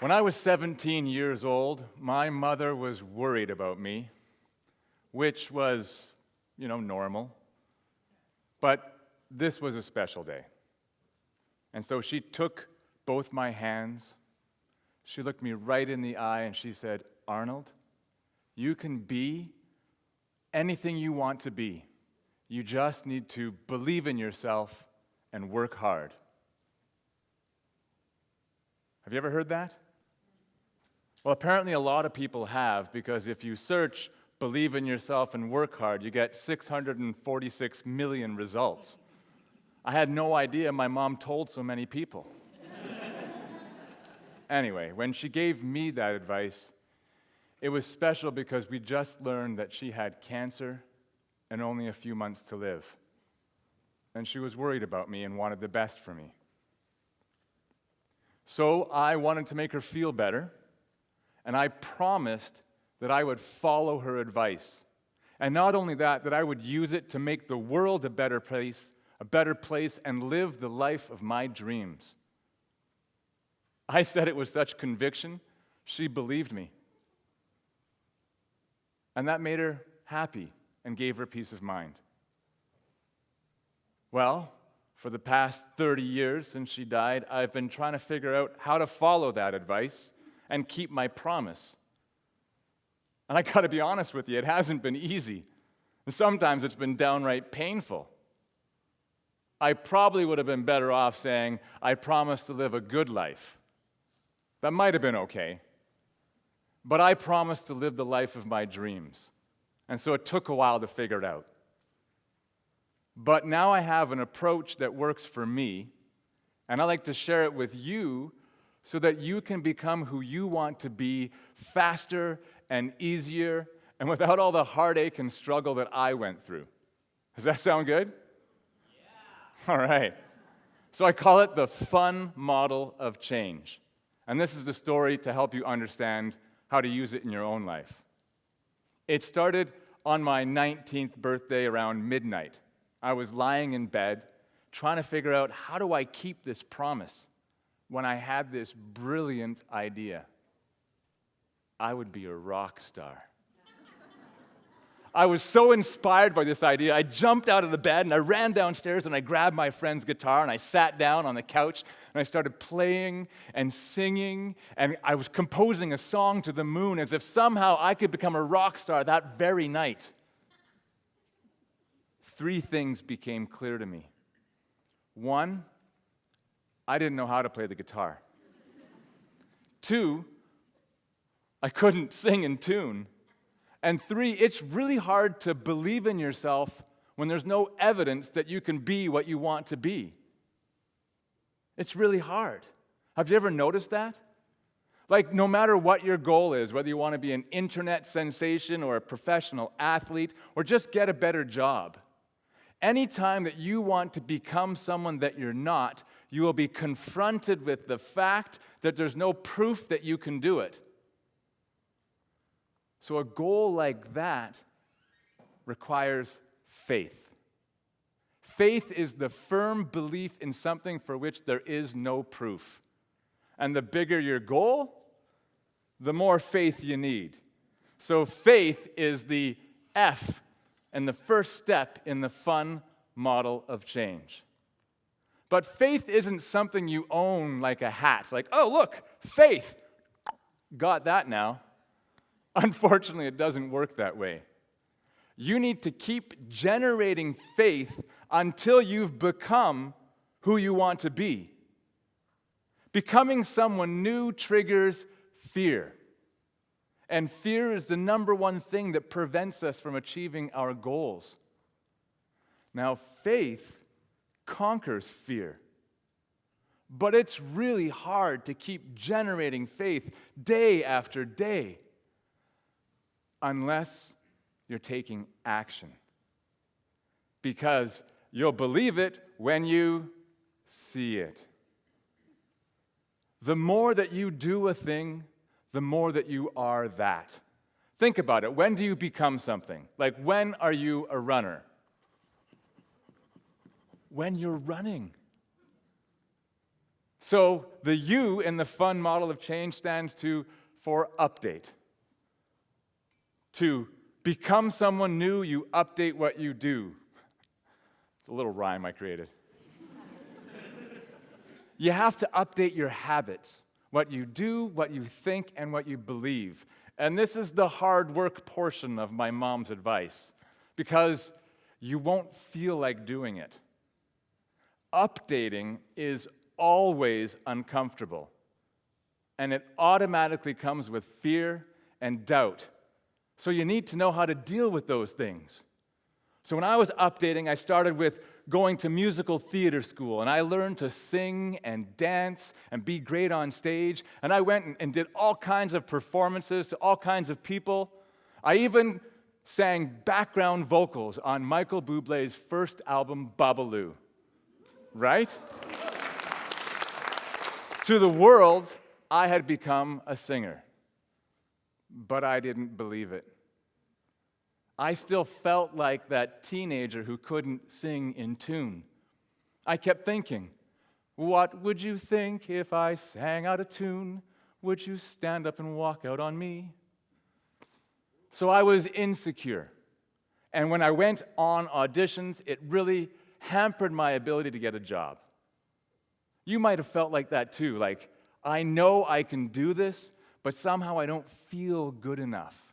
When I was 17 years old, my mother was worried about me, which was, you know, normal. But this was a special day. And so she took both my hands, she looked me right in the eye, and she said, Arnold, you can be anything you want to be. You just need to believe in yourself and work hard. Have you ever heard that? Well, apparently a lot of people have, because if you search believe in yourself and work hard, you get 646 million results. I had no idea my mom told so many people. anyway, when she gave me that advice, it was special because we just learned that she had cancer and only a few months to live. And she was worried about me and wanted the best for me. So I wanted to make her feel better, and I promised that I would follow her advice. And not only that, that I would use it to make the world a better place, a better place, and live the life of my dreams. I said it with such conviction, she believed me. And that made her happy and gave her peace of mind. Well, for the past 30 years since she died, I've been trying to figure out how to follow that advice and keep my promise. And I gotta be honest with you, it hasn't been easy. And sometimes it's been downright painful. I probably would have been better off saying, I promise to live a good life. That might have been okay. But I promised to live the life of my dreams. And so it took a while to figure it out. But now I have an approach that works for me, and I like to share it with you so that you can become who you want to be faster and easier and without all the heartache and struggle that I went through. Does that sound good? Yeah. All right. So I call it the fun model of change. And this is the story to help you understand how to use it in your own life. It started on my 19th birthday around midnight. I was lying in bed trying to figure out how do I keep this promise when I had this brilliant idea. I would be a rock star. I was so inspired by this idea, I jumped out of the bed and I ran downstairs and I grabbed my friend's guitar and I sat down on the couch and I started playing and singing and I was composing a song to the moon as if somehow I could become a rock star that very night. Three things became clear to me. One, I didn't know how to play the guitar. Two, I couldn't sing in tune. And three, it's really hard to believe in yourself when there's no evidence that you can be what you want to be. It's really hard. Have you ever noticed that? Like, no matter what your goal is, whether you want to be an internet sensation or a professional athlete or just get a better job, anytime that you want to become someone that you're not, you will be confronted with the fact that there's no proof that you can do it. So, a goal like that requires faith. Faith is the firm belief in something for which there is no proof. And the bigger your goal, the more faith you need. So, faith is the F and the first step in the fun model of change. But faith isn't something you own like a hat, like, oh, look, faith. Got that now. Unfortunately, it doesn't work that way. You need to keep generating faith until you've become who you want to be. Becoming someone new triggers fear. And fear is the number one thing that prevents us from achieving our goals. Now, faith conquers fear. But it's really hard to keep generating faith day after day unless you're taking action. Because you'll believe it when you see it. The more that you do a thing, the more that you are that. Think about it. When do you become something? Like, when are you a runner? When you're running. So the U in the fun model of change stands to for update. To become someone new, you update what you do. It's a little rhyme I created. you have to update your habits, what you do, what you think, and what you believe. And this is the hard work portion of my mom's advice because you won't feel like doing it. Updating is always uncomfortable, and it automatically comes with fear and doubt. So you need to know how to deal with those things. So when I was updating, I started with going to musical theater school, and I learned to sing and dance and be great on stage. And I went and did all kinds of performances to all kinds of people. I even sang background vocals on Michael Bublé's first album, Babalu. Right? to the world, I had become a singer. But I didn't believe it. I still felt like that teenager who couldn't sing in tune. I kept thinking, what would you think if I sang out of tune? Would you stand up and walk out on me? So I was insecure. And when I went on auditions, it really hampered my ability to get a job. You might have felt like that too. Like, I know I can do this, but somehow I don't feel good enough.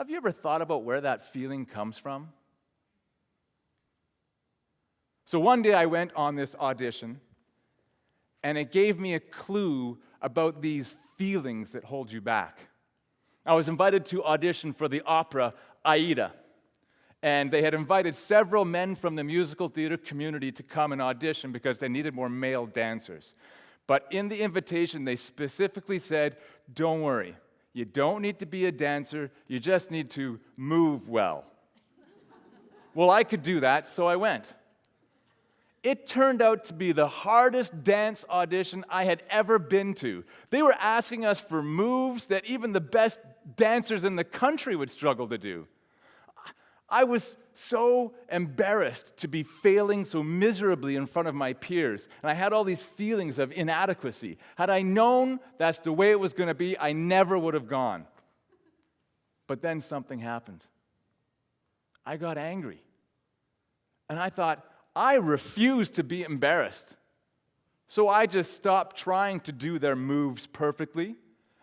Have you ever thought about where that feeling comes from? So one day I went on this audition, and it gave me a clue about these feelings that hold you back. I was invited to audition for the opera Aida. And they had invited several men from the musical theater community to come and audition because they needed more male dancers. But in the invitation, they specifically said, Don't worry, you don't need to be a dancer, you just need to move well. well, I could do that, so I went. It turned out to be the hardest dance audition I had ever been to. They were asking us for moves that even the best dancers in the country would struggle to do. I was so embarrassed to be failing so miserably in front of my peers, and I had all these feelings of inadequacy. Had I known that's the way it was going to be, I never would have gone. But then something happened. I got angry. And I thought, I refuse to be embarrassed. So I just stopped trying to do their moves perfectly,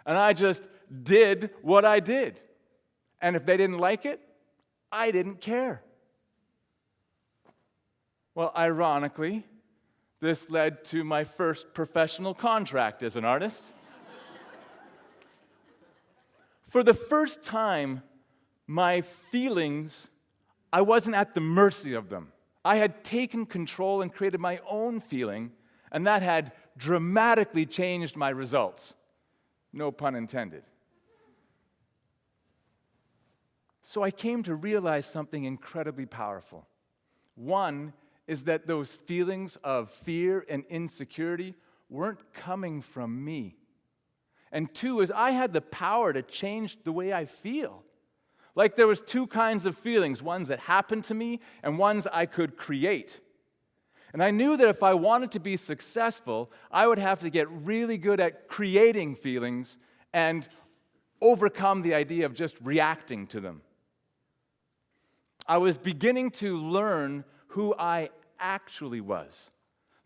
and I just did what I did. And if they didn't like it, I didn't care. Well, ironically, this led to my first professional contract as an artist. For the first time, my feelings, I wasn't at the mercy of them. I had taken control and created my own feeling, and that had dramatically changed my results. No pun intended. So I came to realize something incredibly powerful. One is that those feelings of fear and insecurity weren't coming from me. And two is I had the power to change the way I feel. Like there was two kinds of feelings, ones that happened to me and ones I could create. And I knew that if I wanted to be successful, I would have to get really good at creating feelings and overcome the idea of just reacting to them. I was beginning to learn who I actually was.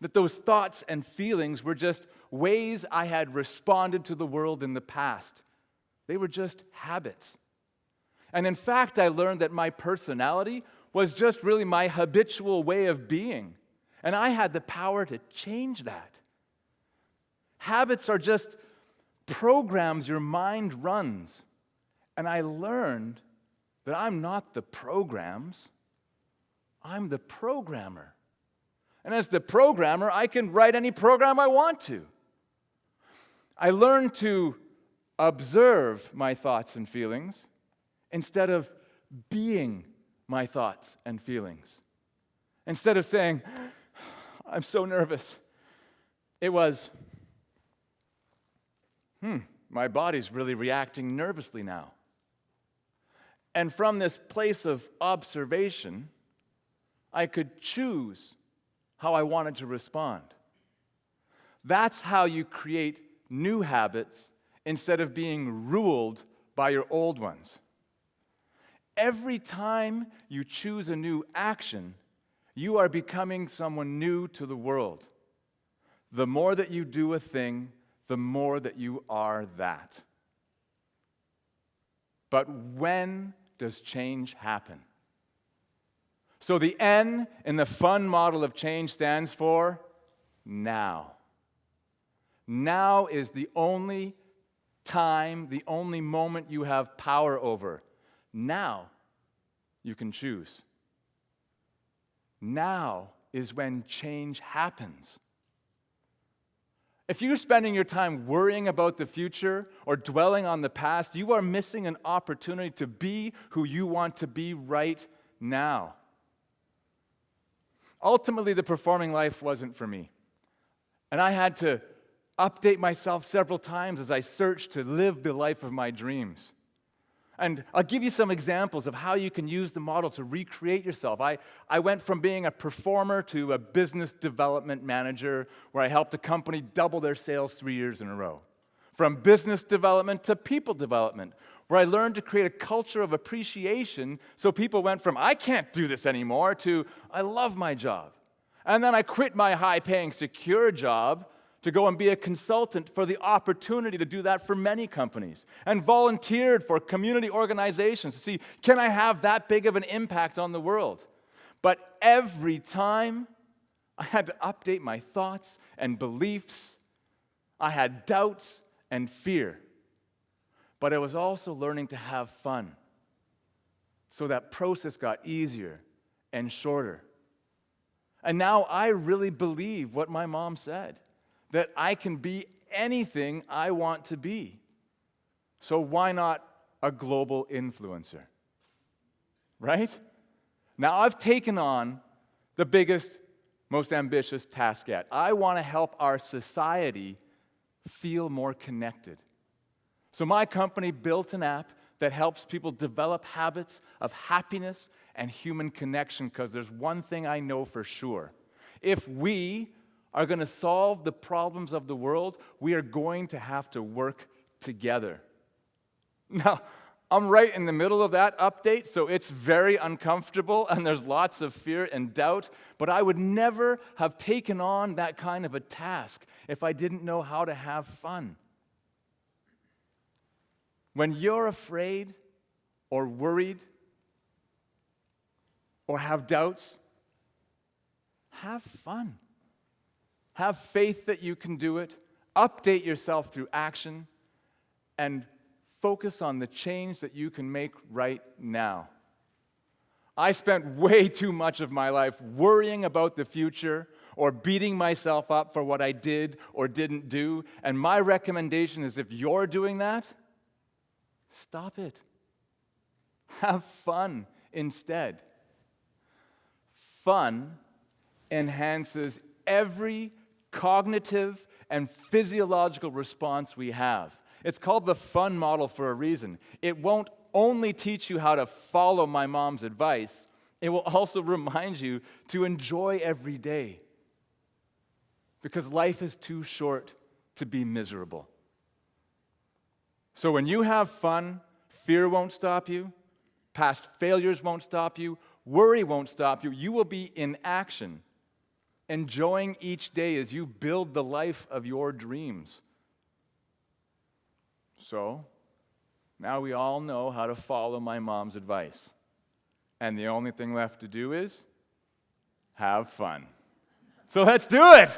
That those thoughts and feelings were just ways I had responded to the world in the past. They were just habits. And in fact, I learned that my personality was just really my habitual way of being. And I had the power to change that. Habits are just programs your mind runs. And I learned that I'm not the programs, I'm the programmer. And as the programmer, I can write any program I want to. I learned to observe my thoughts and feelings instead of being my thoughts and feelings. Instead of saying, I'm so nervous, it was, hmm, my body's really reacting nervously now. And from this place of observation, I could choose how I wanted to respond. That's how you create new habits instead of being ruled by your old ones. Every time you choose a new action, you are becoming someone new to the world. The more that you do a thing, the more that you are that. But when does change happen? So the N in the fun model of change stands for now. Now is the only time, the only moment you have power over. Now you can choose. Now is when change happens. If you're spending your time worrying about the future or dwelling on the past, you are missing an opportunity to be who you want to be right now. Ultimately, the performing life wasn't for me. And I had to update myself several times as I searched to live the life of my dreams. And I'll give you some examples of how you can use the model to recreate yourself. I, I went from being a performer to a business development manager where I helped a company double their sales three years in a row. From business development to people development, where I learned to create a culture of appreciation so people went from, I can't do this anymore, to, I love my job. And then I quit my high paying, secure job to go and be a consultant for the opportunity to do that for many companies and volunteered for community organizations to see can I have that big of an impact on the world? But every time I had to update my thoughts and beliefs, I had doubts and fear. But I was also learning to have fun. So that process got easier and shorter. And now I really believe what my mom said that I can be anything I want to be. So why not a global influencer? Right? Now I've taken on the biggest, most ambitious task yet. I want to help our society feel more connected. So my company built an app that helps people develop habits of happiness and human connection because there's one thing I know for sure. If we are going to solve the problems of the world, we are going to have to work together. Now, I'm right in the middle of that update, so it's very uncomfortable and there's lots of fear and doubt, but I would never have taken on that kind of a task if I didn't know how to have fun. When you're afraid or worried or have doubts, have fun. Have faith that you can do it. Update yourself through action and focus on the change that you can make right now. I spent way too much of my life worrying about the future or beating myself up for what I did or didn't do. And my recommendation is if you're doing that, stop it. Have fun instead. Fun enhances every cognitive and physiological response we have. It's called the fun model for a reason. It won't only teach you how to follow my mom's advice, it will also remind you to enjoy every day. Because life is too short to be miserable. So when you have fun, fear won't stop you, past failures won't stop you, worry won't stop you. You will be in action enjoying each day as you build the life of your dreams. So, now we all know how to follow my mom's advice. And the only thing left to do is have fun. So let's do it!